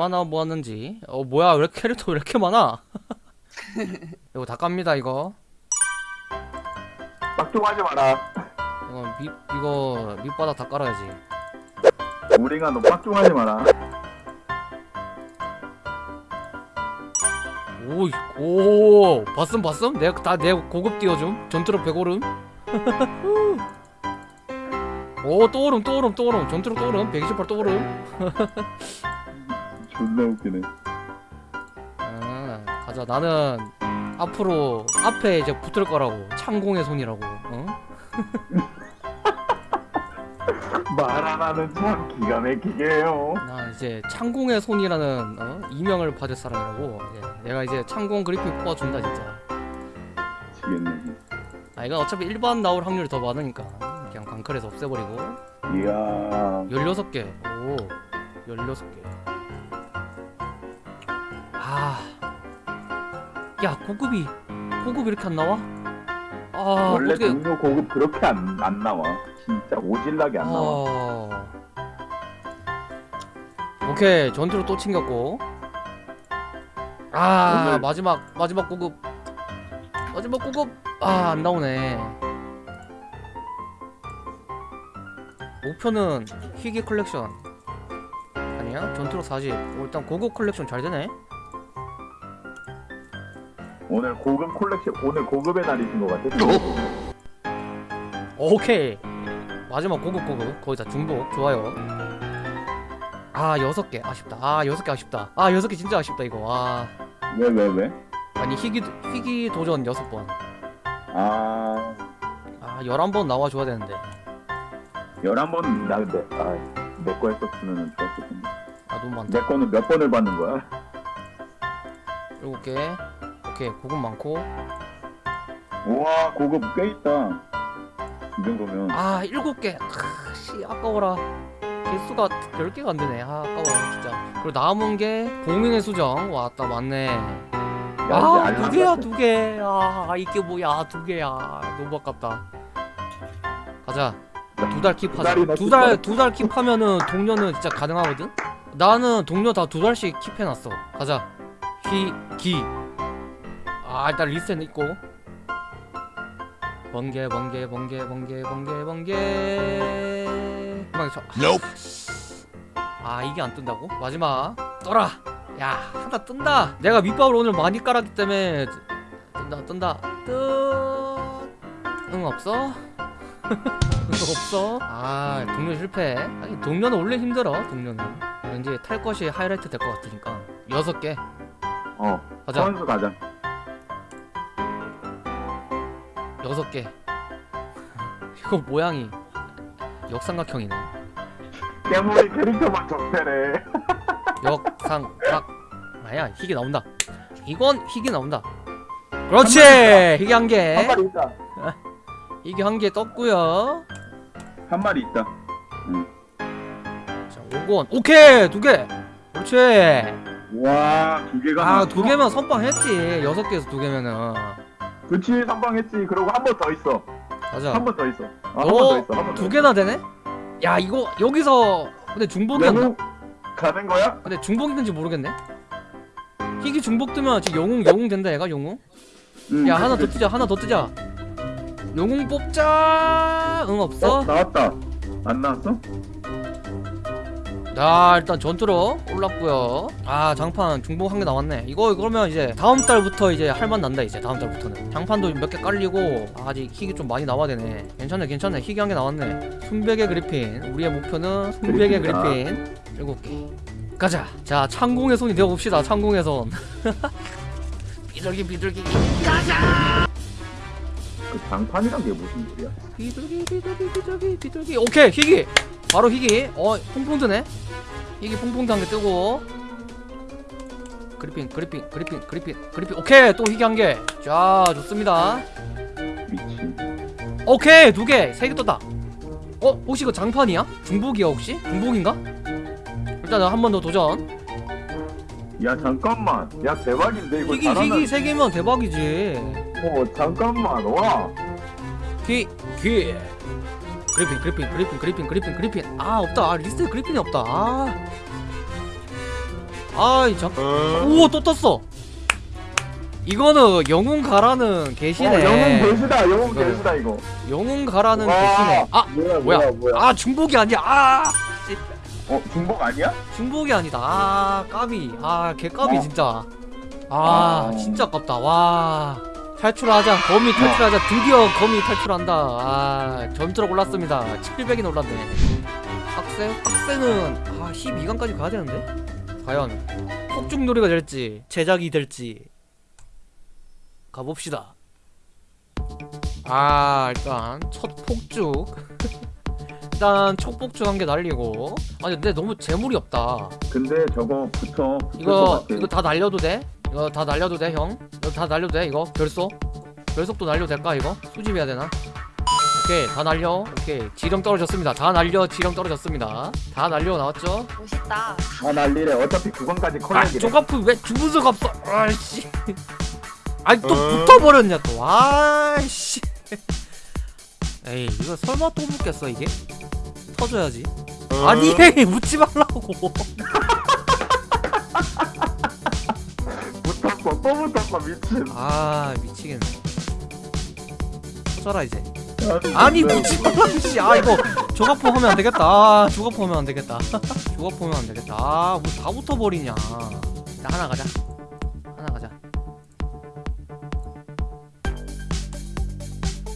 얼마나 모았는지. 어 뭐야 왜 이렇게 캐릭터 왜 이렇게 많아? 이거 다 깝니다 이거. 빡종하지 마라. 이거 밑 이거 밑바닥 다 깔아야지. 우리가 너 빡종하지 마라. 오이 오 봤음 봤음? 내가 다 내 고급 띄워줌? 전투력 100오름? 오또 오름 또 오름 또 오름. 전투력 또 오름? 128또 오름 존나 웃기네. 아, 가자 나는 앞으로 앞에 이제 붙을 거라고 창공의 손이라고 어? 말안 하는 참 기가 막히게 해요. 나 이제 창공의 손이라는 어? 이명을 받을 사람이라고 예, 내가 이제 창공 그리핀 뽑아준다 진짜 미치겠네. 아 이건 어차피 일반 나올 확률이 더 많으니까 그냥 광클에서 없애버리고 이야. 16개 오 16개 아 야 고급이 고급 이렇게 안 나와? 아 원래 어떻게 동료 고급 그렇게 안, 안 나와. 진짜 오질나게 안 나와. 어... 오케이 전투로 또 챙겼고. 아 오늘- 마지막 마지막 고급. 마지막 고급. 아 안 나오네. 목표는 희귀 컬렉션. 아니야? 전투로 40 오, 일단 고급 컬렉션 잘 되네 오늘 고급 콜렉션, 오늘 고급의 날이신 것 같아. 오케이 마지막 고급 고급 거의 다 중복 좋아요 아 여섯 개 아쉽다 아 여섯 개 아쉽다 아 여섯 개 진짜 아쉽다 이거 아 왜, 왜, 왜? 아니 희귀 희귀 도전 여섯 번. 아, 아 열한 번 나와줘야 되는데. 11번, 나 근데, 아, 내거 했었으면 좋았을 텐데. 아 너무 많다. 내 거는 몇 번을 받는 거야? 일곱 개. 오케이 고급 많고. 우와, 고급 꽤 있다. 이 정도면. 아 일곱 개. 아, 씨 아까워라. 개수가 열 개가 안 되네. 아 아까워 진짜. 그리고 남은 게 봉인의 수정 왔다 맞네. 야, 아두 개야 알람 두 개. 아 이게 뭐야 두 개야. 너무 아깝다. 가자. 두 달 킵하자. 두 달. 두 달 킵하면은 동료는 진짜 가능하거든. 나는 동료 다 두 달씩 킵해놨어. 가자. 기 기. 아 일단 리스트는 있고. 번개 번개 번개 번개 번개 번개. 마지막에 저. 아 이게 안 뜬다고? 마지막 떠라. 야 하나 뜬다. 내가 밑밥을 오늘 많이 깔았기 때문에 뜬다 뜬다 뜨. 응 없어? 응 없어? 아 동료 실패. 아니 동료는 원래 힘들어 동료는. 왠지 탈 것이 하이라이트 될 것 같으니까 여섯 개 어, 가자. 선수 가자. 여섯 개. 이거 모양이 역삼각형이네. 깨물이 캐릭터만 적대래. 역삼각. 아야 희귀 나온다. 이건 희귀 나온다. 그렇지. 희귀 한 개. 한 마리 있다. 희귀 한 개 떴고요. 한 마리 있다. 자 5권. 오케이 두 개. 그렇지. 와, 두 개가. 아 나왔어? 두 개면 선빵 했지. 여섯 개에서 두 개면은. 그치, 선방했지. 그리고 한 번 더 있어. 가자. 한번 더 있어. 아, 한 어? 번더 있어. 한번 더. 두 개나 되네? 야 이거 여기서 근데 중복이었나? 가는 거야? 근데 중복인지 모르겠네. 희귀 중복 뜨면 지금 영웅 영웅 된다 얘가 영웅. 응, 야 하나 더. 뜨자 하나 더 뜨자. 영웅 뽑자. 응 없어? 어, 나왔다. 안 나왔어? 자 일단 전투로 올랐고요. 아 장판 중복 한개 나왔네. 이거 그러면 이제 다음 달부터 이제 할만 난다 이제 다음 달부터는. 장판도 몇 개 깔리고 아직 희귀 좀 많이 나와야 되네. 괜찮네 괜찮네 희귀 한개 나왔네. 순백의 그리핀. 우리의 목표는 순백의. 그리핀 일곱 개. 가자. 자 창공의 손이 되어 봅시다. 창공의 손. 비둘기 비둘기 그 장판이란 게 무슨 소리야? 비둘기 비둘기 비둘기 비둘기 오케이 희귀 바로 희귀 어 퐁퐁 뜨네 희귀 퐁퐁 한개 뜨고 그리핀 그리핀 그리핀 그리핀 그리핀 오케이 또 희귀 한개자 좋습니다. 오케이 두개세 개 떴다 어 혹시 이거 장판이야 중복이야 혹시 중복인가 일단 한 번 더 도전 야 잠깐만. 야 대박인데 이거 희귀 잘하면. 희귀 세 개면 대박이지 어 잠깐만. 와. 귀, 귀. 그리핀, 그리핀, 그리핀, 그리핀, 그리핀, 그리핀. 아, 없다. 아, 리스트에 그리핀이 없다. 아. 아이 잠 우와 또 떴어 이거는 영웅 가라는 계시네 어, 영웅 계시다 영웅 이거는. 계시다 이거 영웅 가라는 와, 계시네 아 뭐야 뭐야? 뭐야 아 중복이 아니야 아 씨, 어 중복 아니야? 중복이 아니다 아 까비 아 개까비 어. 진짜 아 아. 진짜 아깝다 와 탈출하자. 거미 탈출하자. 드디어 거미 탈출한다. 아 점수로 올랐습니다. 700이 올랐네. 학생? 학생은 아 12강까지 가야 되는데? 과연 폭죽놀이가 될지 제작이 될지 가봅시다. 아 일단 첫 폭죽. 일단 첫 폭죽 한 개 날리고. 아니 근데 너무 재물이 없다. 근데 저거 붙어 이거. 이거 다 날려도 돼? 이거 다 날려도 돼 형? 이거 다 날려도 돼 이거? 결속? 결속도 날려도 될까 이거? 수집해야 되나? 오케이 다 날려 오케이 지령 떨어졌습니다 다 날려 지령 떨어졌습니다 다 날려 나왔죠? 멋있다. 아 난리래 어차피 9강까지 아 컬렉이래 조가프 왜 수가 없어 아이씨 아니 또 붙어버렸냐 또 아이씨 에이 이거 설마 또 붙겠어 이게? 터져야지 아니 묻지 말라고 붙었어 미친. 아 미치겠네. 터져라 이제. 아니 묻지 말라 씨. 아 이거 조가포 하면 안 되겠다. 아 조가포 하면 안 되겠다. 조가포 하면 안 되겠다. 아뭐 다 붙어버리냐. 일단 하나 가자. 하나 가자.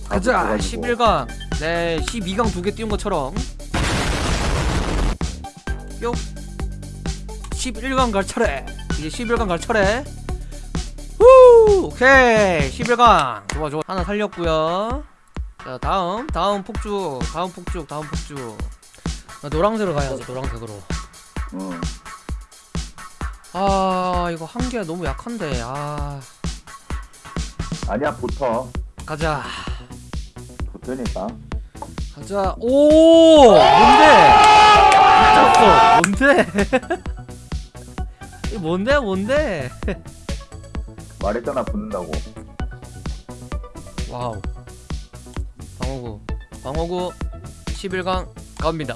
가자 11강. 네 12강 두 개 띄운 것처럼. 뿅. 11강 갈 차례. 이제 11강 갈 차례 후 오케이. 11강. 좋아 좋아. 하나 살렸고요. 자 다음 다음 폭죽 다음 폭죽 다음 폭죽 나 노란색으로 가야지 노란색으로. 어. 아 이거 한 개 너무 약한데. 아. 아니야 붙어. 가자. 붙으니까. 가자. 오! 뭔데? 미쳤어 뭔데? 이 뭔데 뭔데 말했잖아 붙는다고. 와우. 방어구. 방어구 11강 갑니다.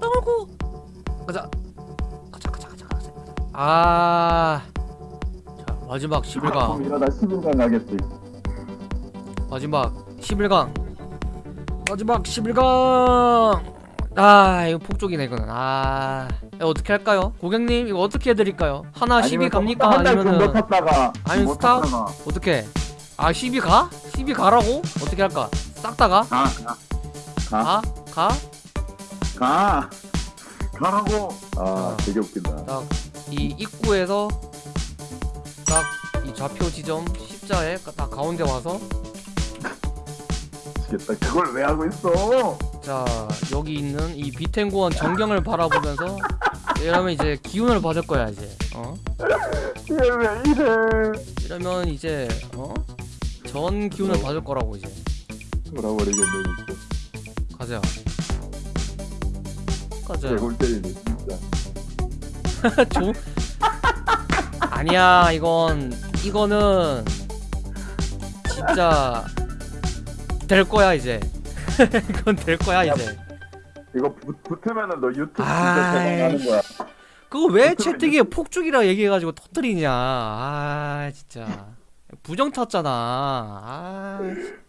방어구! 가자. 가자 가자 가자 가자 아 자 마지막 11강. 그럼 이러다 11강 가겠지. 마지막 11강. 마지막 11강. 아 이거 폭족이네 이거는. 아 어떻게 할까요 고객님 이거 어떻게 해드릴까요 하나 12 갑니까 아니면은 아니면 못 스탑? 어떻게 아12 가? 12 가라고? 어떻게 할까 싹 다 가? 가, 가, 가? 가? 가, 가라고. 아, 어. 되게 웃긴다. 딱 이 입구에서 딱 이 좌표 지점 십자에 딱 가운데 와서 미치겠다. 그걸 왜 하고 있어? 자 여기 있는 이 비텐고원 전경을 바라보면서 이러면 이제 기운을 받을 거야 이제. 어? 얘왜 이래? 이러면 이제 어? 전 기운을 받을 거라고 이제. 돌아버리겠네 진짜. 가자. 가자. 개골 때리네 진짜. 조 아니야 이건 이거는 진짜 될 거야 이제. 이건 될 거야 이제 이거 붙, 붙으면은 너 유튜브 진짜. 대박나는 거야. 그거 왜. 채팅에 폭죽이라 얘기해가지고 터뜨리냐. 아 진짜. 부정 탔잖아. 아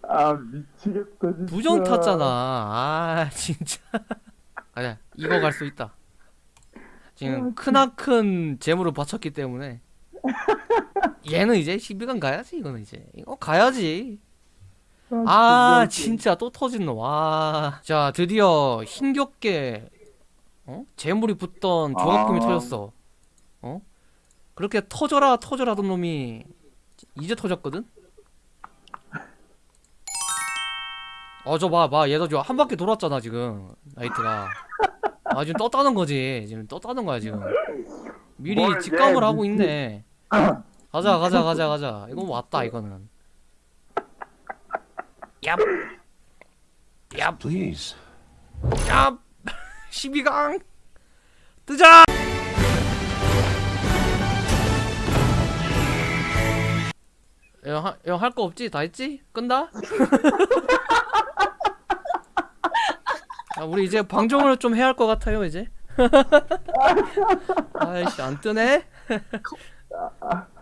아 미치겠다 진짜. 부정 탔잖아. 아 진짜. 가자 이거 갈 수 있다. 지금 크나큰 재물을 바쳤기 때문에. 얘는 이제 12강 가야지 이거는 이제. 이거 가야지 아 진짜 또 터진 놈와자 드디어 힘겹게 어? 재물이 붙던 조각품이 아. 터졌어. 어? 그렇게 터져라 터져라 하던 놈이 이제 터졌거든? 어저봐 봐. 얘도 지금 한 바퀴 돌았잖아 지금. 나이트가. 아 지금 떴다는 거지. 지금 떴다는 거야 지금. 미리 뭘 직감을 얘 하고 있네. 가자 가자 가자 가자. 이거 왔다 이거는 얍 얍, Please. 얍 12강 뜨자 형할 거 없지? 다 했지? 끈다? 아, 우리 이제 방종을 좀 해야 할 것 같아요 이제 아이씨 안 뜨네 아,